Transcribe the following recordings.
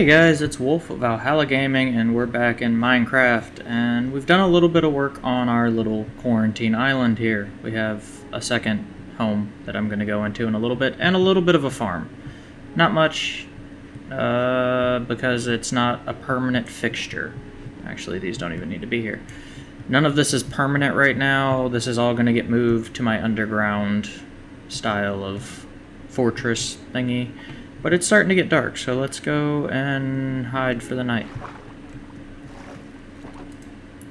Hey guys, it's Wolf of Valhalla Gaming and we're back in Minecraft and we've done a little bit of work on our little quarantine island here. We have a second home that I'm going to go into in a little bit and a little bit of a farm. Not much uh, because it's not a permanent fixture. Actually, these don't even need to be here. None of this is permanent right now. This is all going to get moved to my underground style of fortress thingy. But it's starting to get dark, so let's go and hide for the night.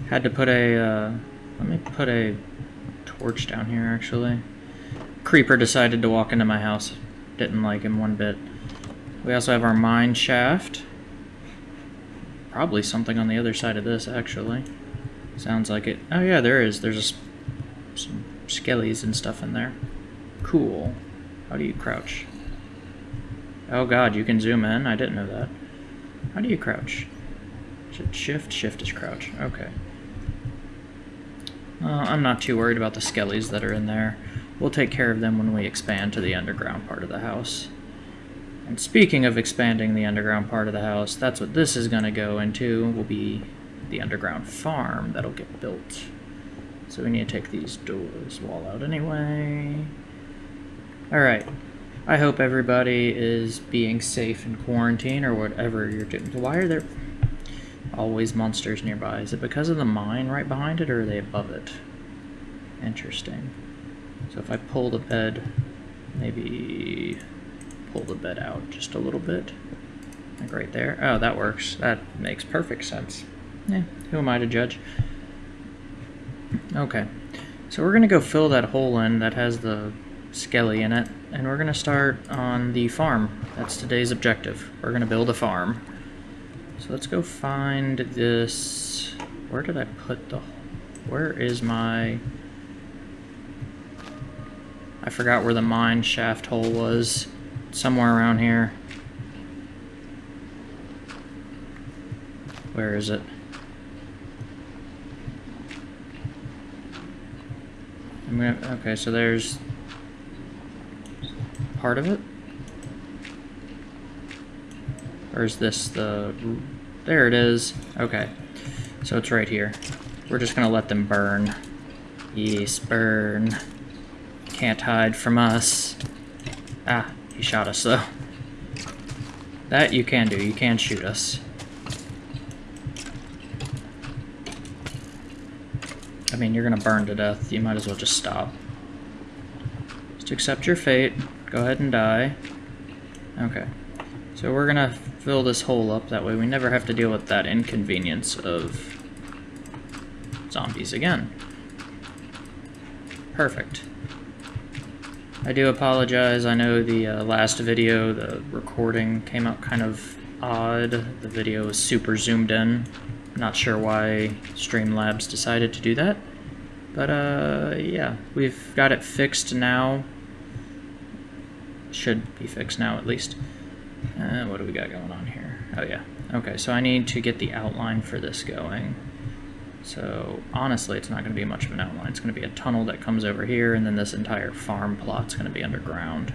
Had to put a, uh, let me put a torch down here, actually. Creeper decided to walk into my house. Didn't like him one bit. We also have our mine shaft. Probably something on the other side of this, actually. Sounds like it. Oh yeah, there is. There's a, some skellies and stuff in there. Cool. How do you crouch? Oh god, you can zoom in? I didn't know that. How do you crouch? Shift? Shift is crouch. Okay. Uh, I'm not too worried about the skellies that are in there. We'll take care of them when we expand to the underground part of the house. And speaking of expanding the underground part of the house, that's what this is going to go into, will be the underground farm that'll get built. So we need to take these doors wall out anyway. Alright, I hope everybody is being safe in quarantine or whatever you're doing. Why are there always monsters nearby? Is it because of the mine right behind it or are they above it? Interesting. So if I pull the bed, maybe pull the bed out just a little bit. Like right there. Oh, that works. That makes perfect sense. Yeah, who am I to judge? Okay. So we're going to go fill that hole in that has the skelly in it, and we're going to start on the farm. That's today's objective. We're going to build a farm. So let's go find this... Where did I put the... Where is my... I forgot where the mine shaft hole was. Somewhere around here. Where is it? I'm Gonna, okay, so there's part of it? Or is this the... There it is. Okay. So it's right here. We're just gonna let them burn. Yes, burn. Can't hide from us. Ah, he shot us though. That you can do. You can shoot us. I mean, you're gonna burn to death. You might as well just stop. Just accept your fate. Go ahead and die. Okay. So we're gonna fill this hole up, that way we never have to deal with that inconvenience of zombies again. Perfect. I do apologize, I know the uh, last video, the recording came out kind of odd. The video was super zoomed in. Not sure why Streamlabs decided to do that. But uh, yeah, we've got it fixed now should be fixed now at least. Uh, what do we got going on here? Oh yeah. Okay, so I need to get the outline for this going. So honestly, it's not going to be much of an outline. It's going to be a tunnel that comes over here, and then this entire farm plot's going to be underground.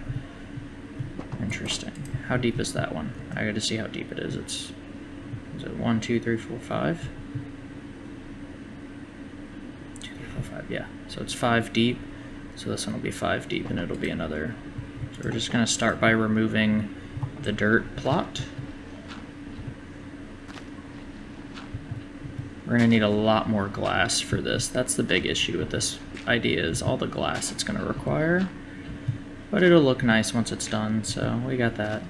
Interesting. How deep is that one? I got to see how deep it is. It's is it one, two, three, four, five? Two, three, four, five. Yeah. So it's five deep. So this one will be five deep, and it'll be another so we're just going to start by removing the dirt plot. We're going to need a lot more glass for this. That's the big issue with this idea is all the glass it's going to require. But it'll look nice once it's done, so we got that.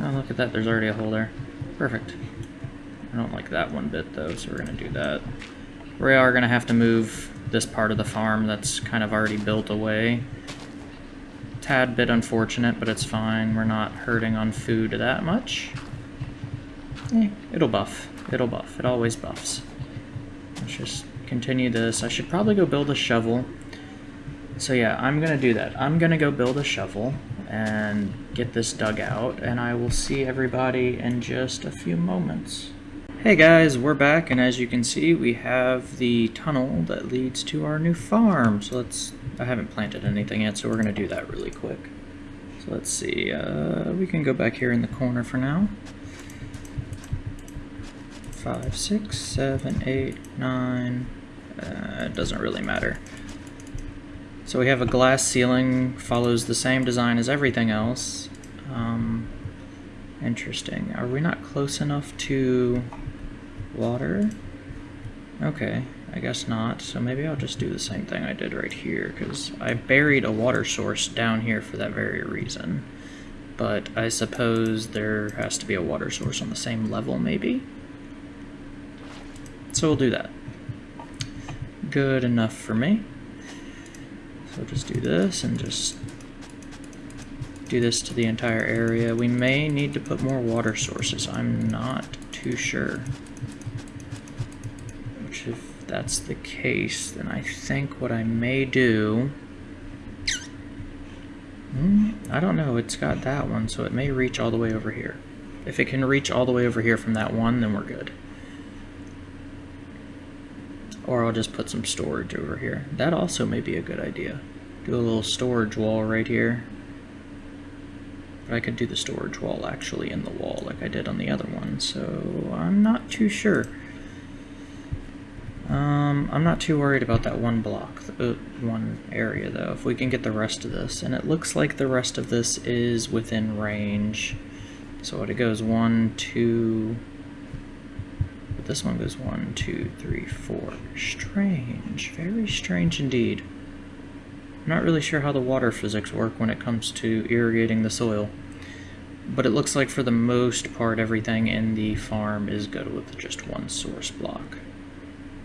Oh, look at that. There's already a hole there. Perfect. I don't like that one bit, though, so we're going to do that. We are going to have to move this part of the farm that's kind of already built away. Tad bit unfortunate, but it's fine. We're not hurting on food that much. Eh, it'll buff. It'll buff. It always buffs. Let's just continue this. I should probably go build a shovel. So yeah, I'm going to do that. I'm going to go build a shovel and get this dug out, and I will see everybody in just a few moments. Hey guys, we're back and as you can see we have the tunnel that leads to our new farm. So let's, I haven't planted anything yet so we're going to do that really quick. So let's see, uh, we can go back here in the corner for now. Five, six, seven, eight, nine, uh, it doesn't really matter. So we have a glass ceiling, follows the same design as everything else. Um, interesting. Are we not close enough to water? Okay, I guess not. So maybe I'll just do the same thing I did right here, because I buried a water source down here for that very reason. But I suppose there has to be a water source on the same level, maybe? So we'll do that. Good enough for me. So just do this and just do this to the entire area. We may need to put more water sources. I'm not too sure. That's the case, then I think what I may do... Hmm, I don't know, it's got that one, so it may reach all the way over here. If it can reach all the way over here from that one, then we're good. Or I'll just put some storage over here. That also may be a good idea. Do a little storage wall right here. But I could do the storage wall actually in the wall like I did on the other one, so I'm not too sure. Um, I'm not too worried about that one block, uh, one area though, if we can get the rest of this. And it looks like the rest of this is within range. So it goes one, two, this one goes one, two, three, four. Strange. Very strange indeed. I'm not really sure how the water physics work when it comes to irrigating the soil. But it looks like for the most part everything in the farm is good with just one source block.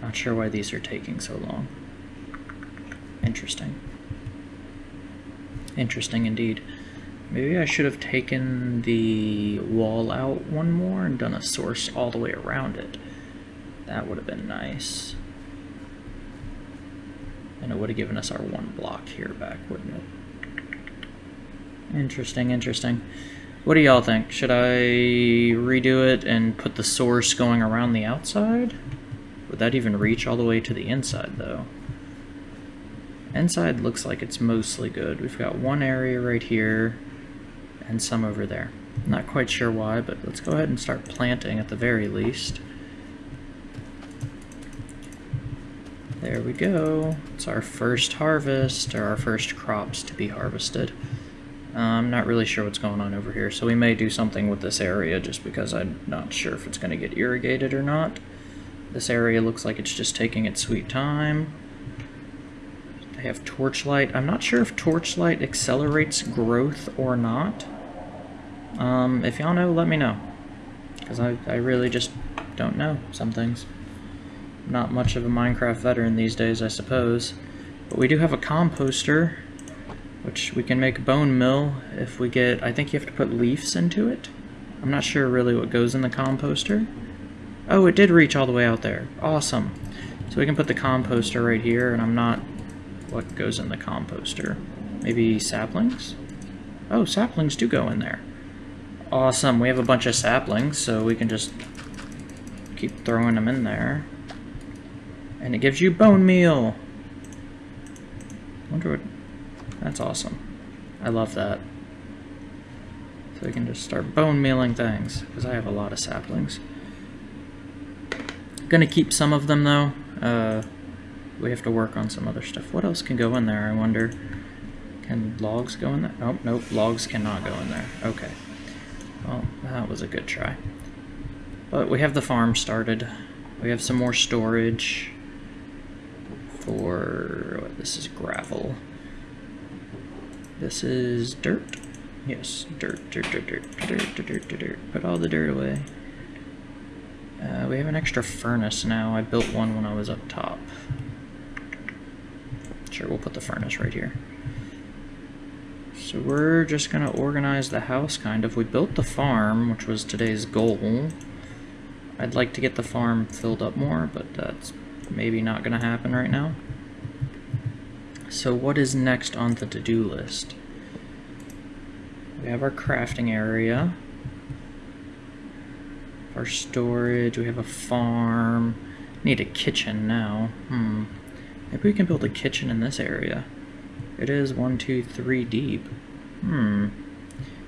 Not sure why these are taking so long. Interesting. Interesting indeed. Maybe I should have taken the wall out one more and done a source all the way around it. That would have been nice. And it would have given us our one block here back, wouldn't it? Interesting, interesting. What do y'all think? Should I redo it and put the source going around the outside? Would that even reach all the way to the inside, though? Inside looks like it's mostly good. We've got one area right here and some over there. Not quite sure why, but let's go ahead and start planting at the very least. There we go. It's our first harvest, or our first crops to be harvested. Uh, I'm not really sure what's going on over here, so we may do something with this area just because I'm not sure if it's going to get irrigated or not. This area looks like it's just taking its sweet time. They have torchlight. I'm not sure if torchlight accelerates growth or not. Um, if y'all know, let me know. Because I, I really just don't know some things not much of a Minecraft veteran these days, I suppose. But we do have a composter, which we can make bone meal if we get... I think you have to put leaves into it. I'm not sure really what goes in the composter. Oh, it did reach all the way out there. Awesome. So we can put the composter right here, and I'm not... What goes in the composter? Maybe saplings? Oh, saplings do go in there. Awesome. We have a bunch of saplings, so we can just keep throwing them in there. And it gives you bone meal. wonder what... That's awesome. I love that. So we can just start bone mealing things, because I have a lot of saplings. Gonna keep some of them, though. Uh, we have to work on some other stuff. What else can go in there, I wonder? Can logs go in there? Oh, nope, logs cannot go in there. Okay. Well, that was a good try. But we have the farm started. We have some more storage for, this is gravel. This is dirt. Yes, dirt, dirt, dirt, dirt, dirt, dirt, dirt, dirt. Put all the dirt away. Uh, we have an extra furnace now. I built one when I was up top. Sure, we'll put the furnace right here. So we're just going to organize the house, kind of. We built the farm, which was today's goal. I'd like to get the farm filled up more, but that's maybe not going to happen right now. So what is next on the to-do list? We have our crafting area. Our storage, we have a farm. Need a kitchen now. Hmm. Maybe we can build a kitchen in this area. It is one, two, three deep. Hmm.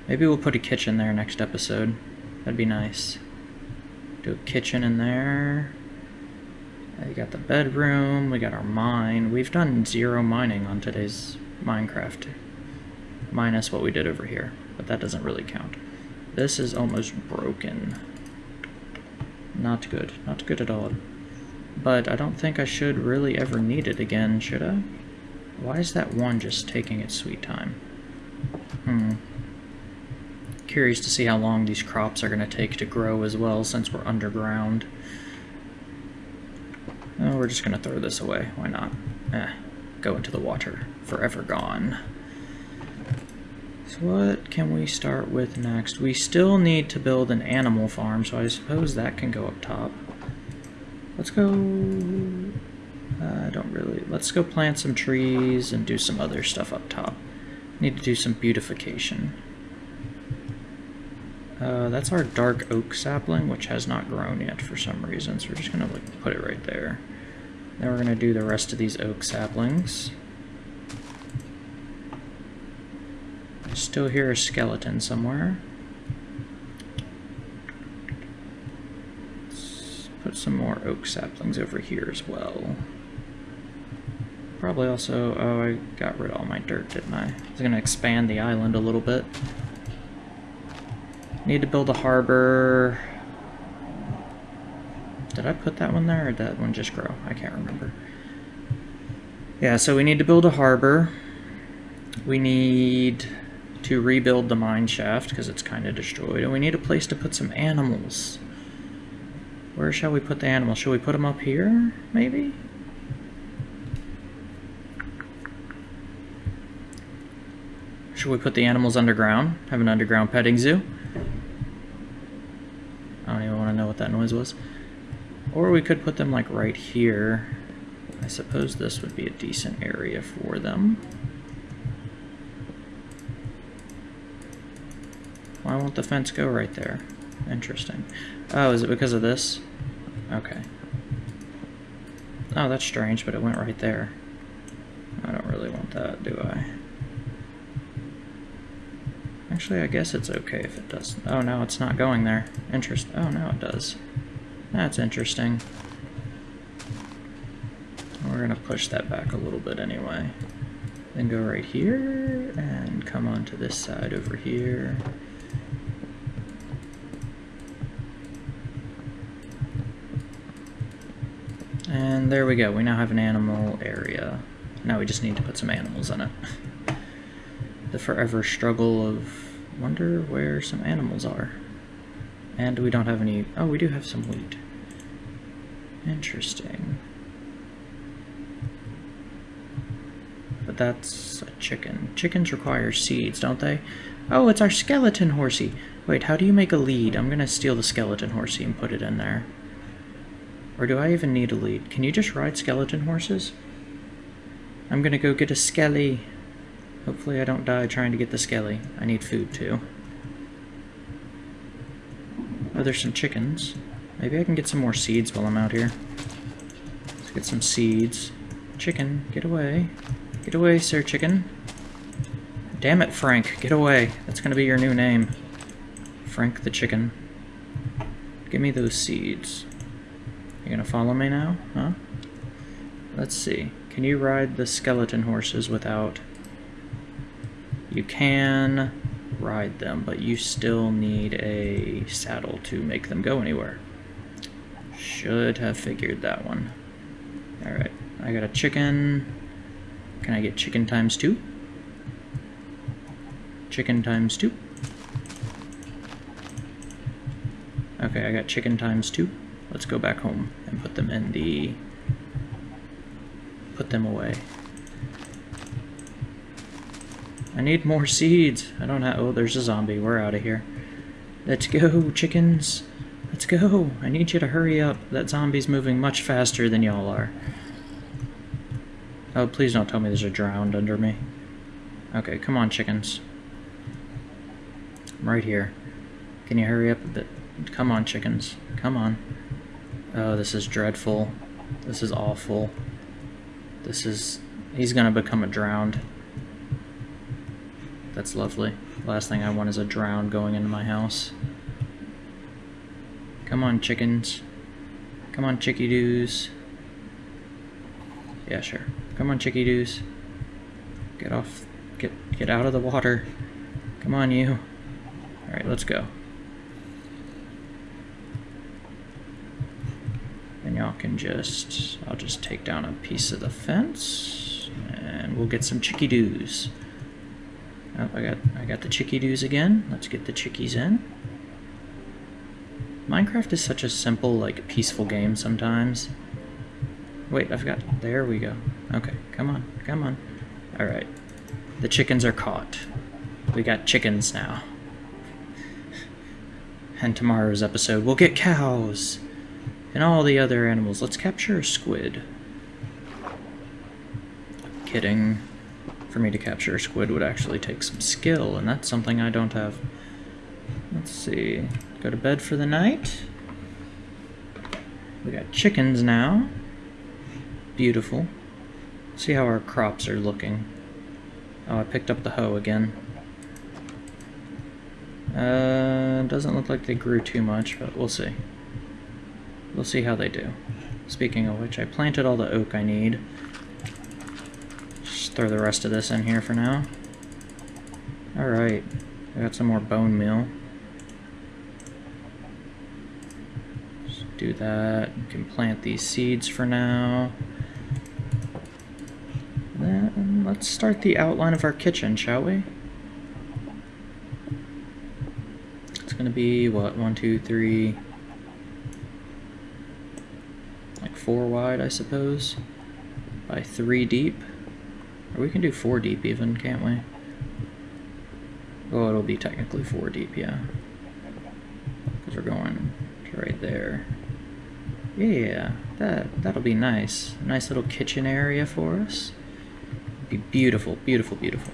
Maybe we'll put a kitchen there next episode. That'd be nice. Do a kitchen in there. We got the bedroom, we got our mine. We've done zero mining on today's Minecraft. Minus what we did over here, but that doesn't really count. This is almost broken. Not good. Not good at all. But I don't think I should really ever need it again, should I? Why is that one just taking its sweet time? Hmm. Curious to see how long these crops are going to take to grow as well, since we're underground. Oh, we're just going to throw this away. Why not? Eh, go into the water. Forever gone. So what can we start with next? We still need to build an animal farm, so I suppose that can go up top. Let's go... Uh, I don't really... Let's go plant some trees and do some other stuff up top. Need to do some beautification. Uh, that's our dark oak sapling, which has not grown yet for some reason, so we're just going to like, put it right there. Then we're going to do the rest of these oak saplings. I still hear a skeleton somewhere. Let's put some more oak saplings over here as well. Probably also... Oh, I got rid of all my dirt, didn't I? I was to expand the island a little bit. Need to build a harbor. Did I put that one there, or did that one just grow? I can't remember. Yeah, so we need to build a harbor. We need to rebuild the mine shaft, because it's kind of destroyed. And we need a place to put some animals. Where shall we put the animals? Should we put them up here, maybe? Should we put the animals underground? Have an underground petting zoo? I don't even want to know what that noise was. Or we could put them like right here. I suppose this would be a decent area for them. Why won't the fence go right there? Interesting. Oh, is it because of this? Okay. Oh, that's strange, but it went right there. I don't really want that, do I? Actually, I guess it's okay if it does. Oh, no, it's not going there. Interest. Oh, no, it does. That's interesting. We're going to push that back a little bit anyway. Then go right here, and come onto this side over here. And there we go. We now have an animal area. Now we just need to put some animals in it. the forever struggle of wonder where some animals are. And we don't have any... Oh, we do have some wheat. Interesting. But that's a chicken. Chickens require seeds, don't they? Oh, it's our skeleton horsey. Wait, how do you make a lead? I'm gonna steal the skeleton horsey and put it in there. Or do I even need a lead? Can you just ride skeleton horses? I'm gonna go get a skelly. Hopefully I don't die trying to get the skelly. I need food too. Oh, there's some chickens. Maybe I can get some more seeds while I'm out here. Let's get some seeds. Chicken, get away. Get away, sir chicken. Damn it, Frank, get away. That's gonna be your new name. Frank the chicken. Give me those seeds. You gonna follow me now, huh? Let's see. Can you ride the skeleton horses without... You can ride them, but you still need a saddle to make them go anywhere. Should have figured that one. Alright, I got a chicken. Can I get chicken times two? Chicken times two. Okay, I got chicken times two. Let's go back home and put them in the... Put them away. I need more seeds. I don't have... Oh, there's a zombie. We're out of here. Let's go, chickens. Let's go. I need you to hurry up. That zombie's moving much faster than y'all are. Oh, please don't tell me there's a drowned under me. Okay, come on, chickens. I'm right here. Can you hurry up a bit? Come on, chickens. Come on. Oh, this is dreadful. This is awful. This is... He's gonna become a drowned. That's lovely. Last thing I want is a drown going into my house. Come on, chickens. Come on, chickie doos. Yeah, sure. Come on, chickie doos. Get off. Get get out of the water. Come on, you. All right, let's go. And y'all can just. I'll just take down a piece of the fence, and we'll get some chickie doos. Oh, I got I got the chickie doos again. Let's get the chickies in. Minecraft is such a simple, like, peaceful game sometimes. Wait, I've got... There we go. Okay, come on, come on. Alright. The chickens are caught. We got chickens now. And tomorrow's episode, we'll get cows! And all the other animals. Let's capture a squid. Kidding. For me to capture a squid would actually take some skill, and that's something I don't have. Let's see. Go to bed for the night. We got chickens now. Beautiful. See how our crops are looking. Oh, I picked up the hoe again. Uh, doesn't look like they grew too much, but we'll see. We'll see how they do. Speaking of which, I planted all the oak I need. Just throw the rest of this in here for now. Alright, I got some more bone meal. Just do that. We can plant these seeds for now. Then let's start the outline of our kitchen, shall we? It's gonna be, what, one, two, three, like four wide, I suppose, by three deep. Or we can do four deep even, can't we? Oh, it'll be technically four deep, yeah. Because we're going right there. Yeah, that, that'll be nice. Nice little kitchen area for us. Be beautiful, beautiful, beautiful.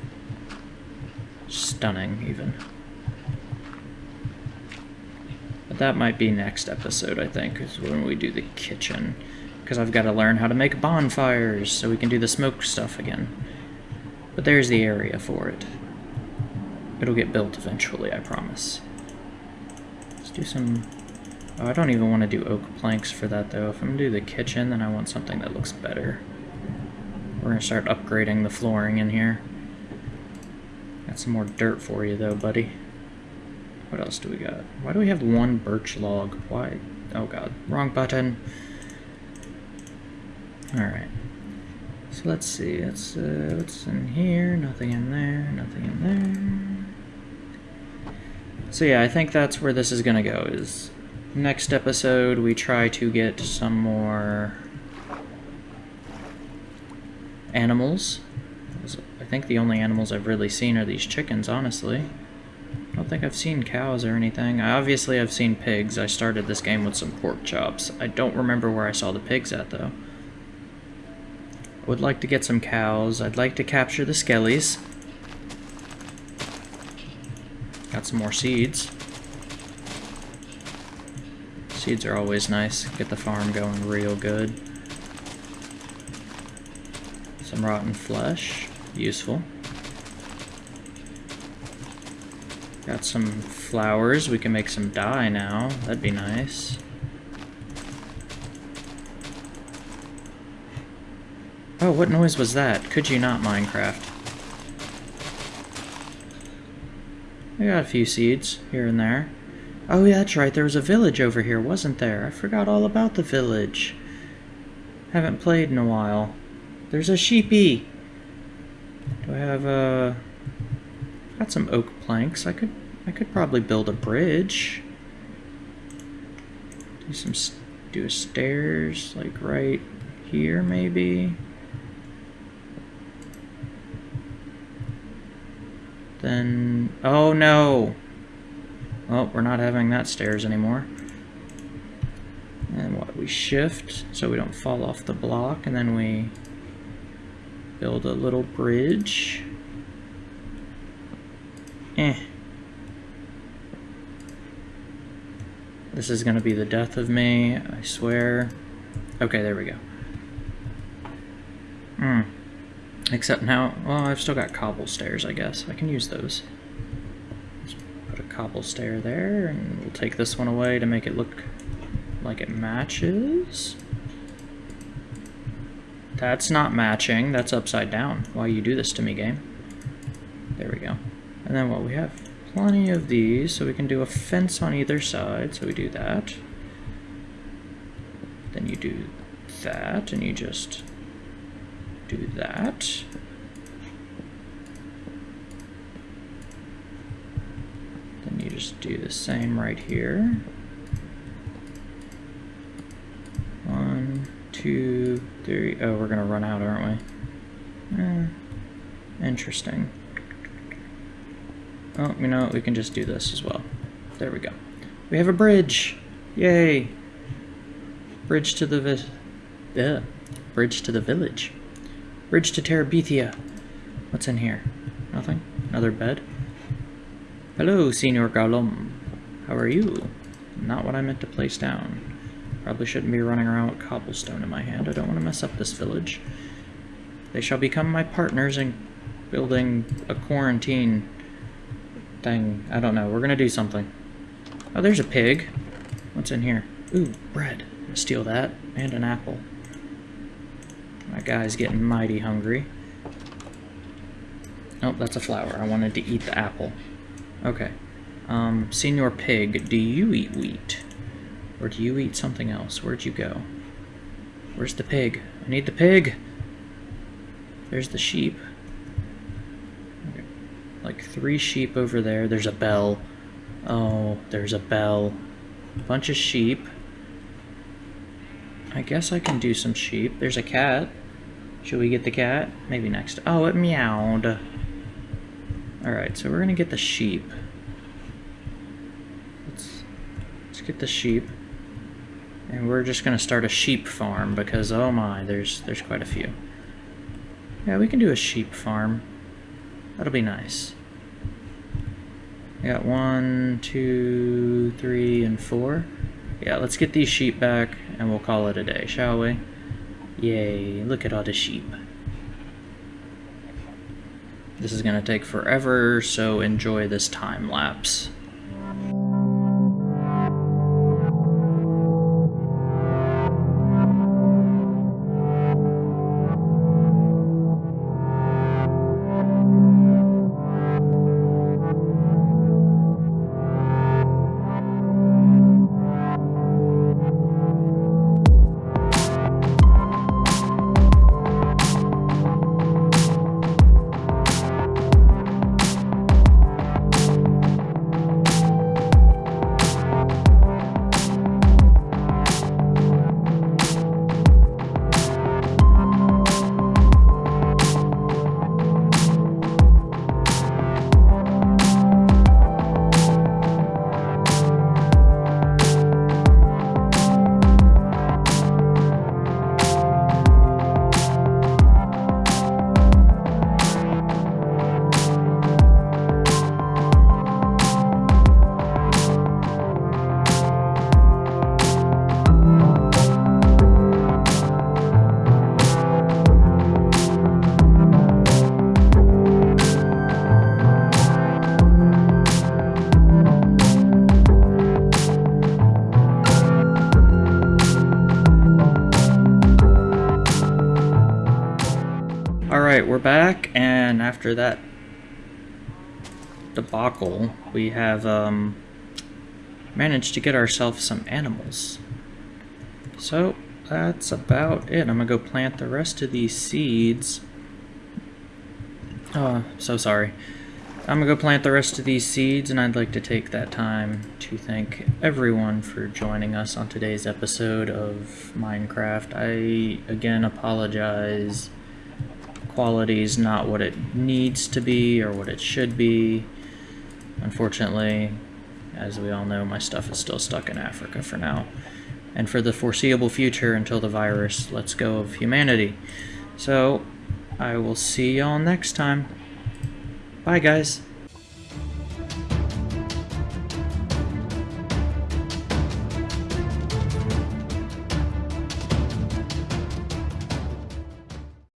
Stunning, even. But that might be next episode, I think, is when we do the kitchen. Because I've got to learn how to make bonfires so we can do the smoke stuff again. But there's the area for it. It'll get built eventually, I promise. Let's do some Oh, I don't even want to do oak planks for that though. If I'm going to do the kitchen, then I want something that looks better. We're going to start upgrading the flooring in here. Got some more dirt for you though, buddy. What else do we got? Why do we have one birch log? Why? Oh god, wrong button. Alright. So let's see, it's, uh, what's in here? Nothing in there, nothing in there. So yeah, I think that's where this is gonna go, is next episode we try to get some more animals. I think the only animals I've really seen are these chickens, honestly. I don't think I've seen cows or anything. I obviously, I've seen pigs. I started this game with some pork chops. I don't remember where I saw the pigs at, though. Would like to get some cows. I'd like to capture the skellies. Got some more seeds. Seeds are always nice. Get the farm going real good. Some rotten flesh. Useful. Got some flowers. We can make some dye now. That'd be nice. Oh, what noise was that? Could you not, Minecraft? I got a few seeds here and there. Oh, yeah, that's right. There was a village over here, wasn't there? I forgot all about the village. Haven't played in a while. There's a sheepy. Do I have uh got some oak planks. I could I could probably build a bridge. Do some do a stairs like right here maybe. Then oh no. Well, we're not having that stairs anymore. And what, we shift so we don't fall off the block, and then we build a little bridge. Eh. This is gonna be the death of me, I swear. Okay, there we go. Hmm. Except now, well, I've still got cobble stairs, I guess. I can use those. Let's put a cobble stair there, and we'll take this one away to make it look like it matches. That's not matching, that's upside down. Why you do this to me, game? There we go. And then what we have? Plenty of these, so we can do a fence on either side, so we do that. Then you do that, and you just do that. Then you just do the same right here. One, two, three. Oh, we're gonna run out, aren't we? Eh, interesting. Oh, you know, what? we can just do this as well. There we go. We have a bridge! Yay! Bridge to the vi- yeah. Bridge to the village. Bridge to Terabithia. What's in here? Nothing? Another bed? Hello, Senor Golem. How are you? Not what I meant to place down. Probably shouldn't be running around with cobblestone in my hand. I don't want to mess up this village. They shall become my partners in building a quarantine thing. I don't know. We're going to do something. Oh, there's a pig. What's in here? Ooh, bread. Steal that. And an apple. My guy's getting mighty hungry. Oh, that's a flower. I wanted to eat the apple. Okay. Um, Senor Pig, do you eat wheat? Or do you eat something else? Where'd you go? Where's the pig? I need the pig! There's the sheep. Like three sheep over there. There's a bell. Oh, there's a bell. Bunch of sheep. I guess I can do some sheep. There's a cat. Should we get the cat? Maybe next. Oh, it meowed. Alright, so we're gonna get the sheep. Let's, let's get the sheep. And we're just gonna start a sheep farm because, oh my, there's, there's quite a few. Yeah, we can do a sheep farm. That'll be nice. We got one, two, three, and four. Yeah, let's get these sheep back and we'll call it a day, shall we? Yay, look at all the sheep. This is going to take forever, so enjoy this time lapse. After that debacle, we have um, managed to get ourselves some animals. So, that's about it. I'm gonna go plant the rest of these seeds. Oh, so sorry. I'm gonna go plant the rest of these seeds, and I'd like to take that time to thank everyone for joining us on today's episode of Minecraft. I, again, apologize quality is not what it needs to be or what it should be. Unfortunately, as we all know, my stuff is still stuck in Africa for now. And for the foreseeable future until the virus lets go of humanity. So, I will see y'all next time. Bye, guys.